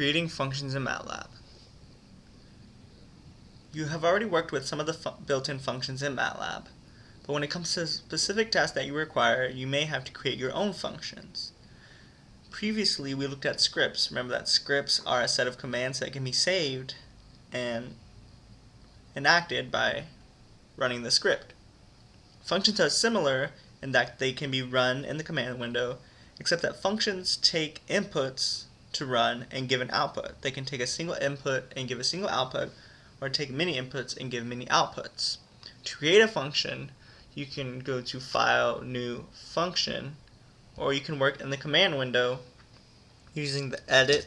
Creating functions in MATLAB. You have already worked with some of the built-in functions in MATLAB, but when it comes to specific tasks that you require, you may have to create your own functions. Previously, we looked at scripts. Remember that scripts are a set of commands that can be saved and enacted by running the script. Functions are similar in that they can be run in the command window, except that functions take inputs to run and give an output. They can take a single input and give a single output, or take many inputs and give many outputs. To create a function, you can go to File, New, Function, or you can work in the command window using the edit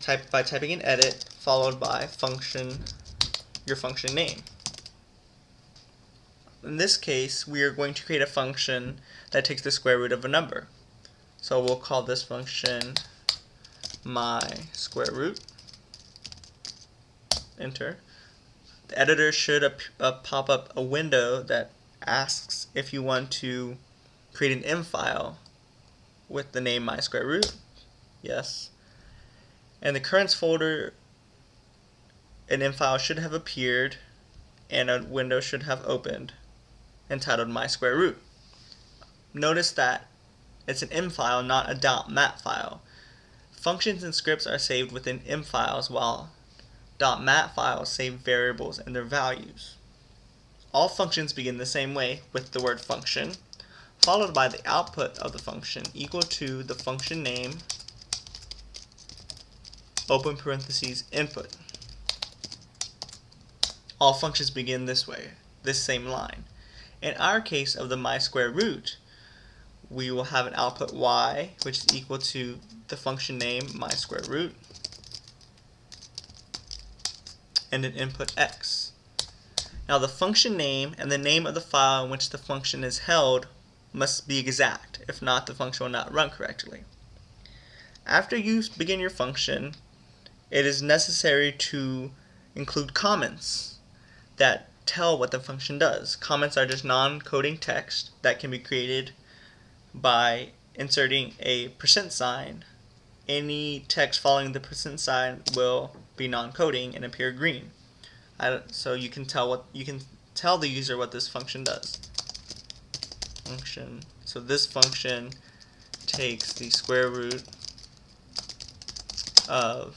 type by typing in edit followed by function your function name. In this case, we are going to create a function that takes the square root of a number. So we'll call this function my square root. Enter. The editor should uh, pop up a window that asks if you want to create an M file with the name my square root. Yes. And the currents folder an M file should have appeared and a window should have opened entitled my square root. Notice that it's an M file, not a .mat file. Functions and scripts are saved within M files while .mat files save variables and their values. All functions begin the same way with the word function, followed by the output of the function equal to the function name, open parentheses, input. All functions begin this way, this same line. In our case of the my square root, we will have an output y, which is equal to the function name my square root, and an input x. Now the function name and the name of the file in which the function is held must be exact. If not, the function will not run correctly. After you begin your function, it is necessary to include comments that tell what the function does. Comments are just non-coding text that can be created by inserting a percent sign. Any text following the percent sign will be non-coding and appear green. so you can tell what you can tell the user what this function does. Function. So this function takes the square root of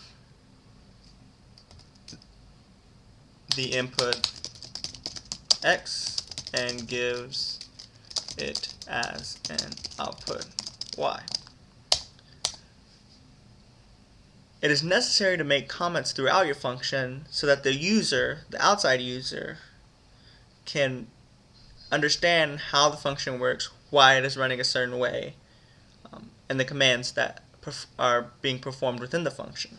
the input x and gives it as an output y. It is necessary to make comments throughout your function so that the user, the outside user, can understand how the function works, why it is running a certain way, um, and the commands that are being performed within the function.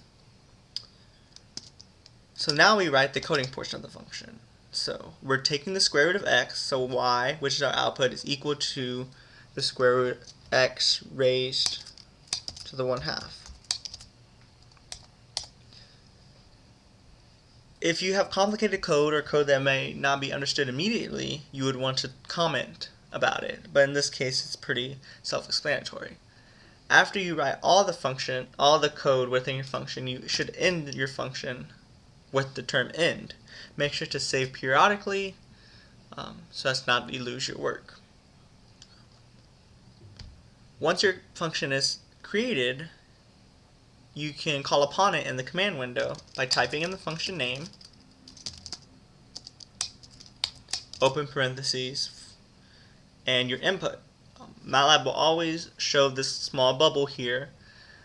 So now we write the coding portion of the function. So we're taking the square root of x, so y, which is our output, is equal to the square root x raised to the 1 half. If you have complicated code or code that may not be understood immediately, you would want to comment about it. But in this case, it's pretty self-explanatory. After you write all the function, all the code within your function, you should end your function with the term end. Make sure to save periodically um, so as not to lose your work. Once your function is created, you can call upon it in the command window by typing in the function name, open parentheses, and your input. Um, MATLAB will always show this small bubble here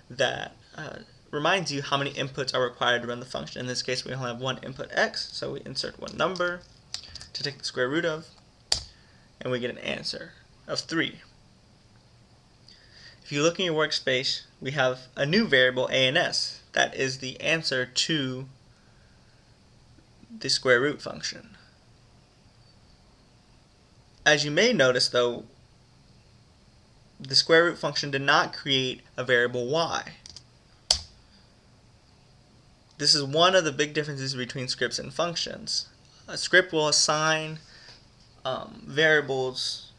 that uh, reminds you how many inputs are required to run the function. In this case, we only have one input x, so we insert one number to take the square root of, and we get an answer of 3. If you look in your workspace, we have a new variable ans. That is the answer to the square root function. As you may notice though, the square root function did not create a variable y. This is one of the big differences between scripts and functions. A script will assign um, variables,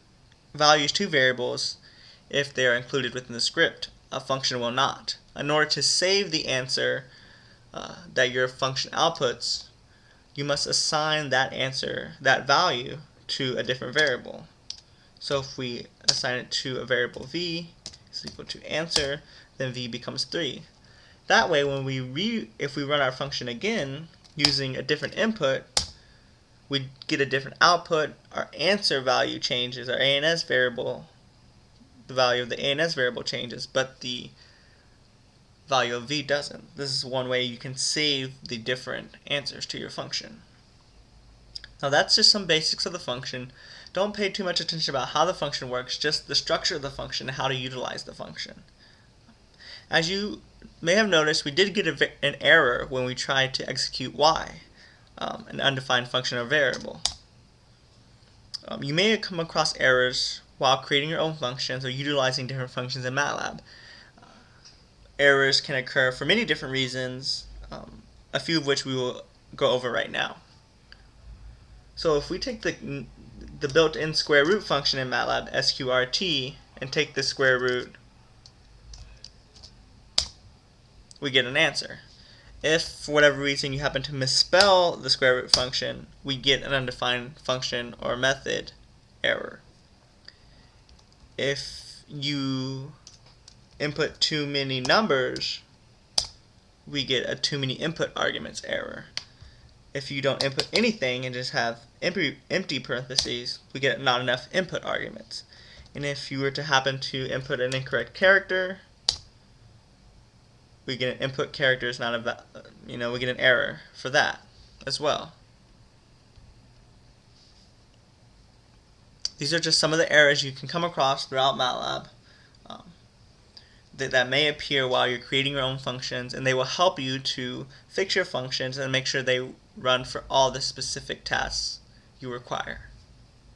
values to variables if they are included within the script. a function will not. In order to save the answer uh, that your function outputs, you must assign that answer, that value, to a different variable. So if we assign it to a variable v is equal to answer, then v becomes 3. That way, when we re if we run our function again using a different input, we get a different output. Our answer value changes. Our ANS variable, the value of the ANS variable changes, but the value of v doesn't. This is one way you can save the different answers to your function. Now that's just some basics of the function. Don't pay too much attention about how the function works, just the structure of the function and how to utilize the function. As you may have noticed, we did get an error when we tried to execute y, um, an undefined function or variable. Um, you may come across errors while creating your own functions or utilizing different functions in MATLAB errors can occur for many different reasons, um, a few of which we will go over right now. So if we take the, the built-in square root function in MATLAB, sqrt, and take the square root, we get an answer. If, for whatever reason, you happen to misspell the square root function, we get an undefined function or method error. If you input too many numbers, we get a too many input arguments error. If you don't input anything and just have empty, empty parentheses, we get not enough input arguments. And if you were to happen to input an incorrect character, we get an input character is not a, you know, we get an error for that as well. These are just some of the errors you can come across throughout MATLAB um, that, that may appear while you're creating your own functions and they will help you to fix your functions and make sure they run for all the specific tasks you require.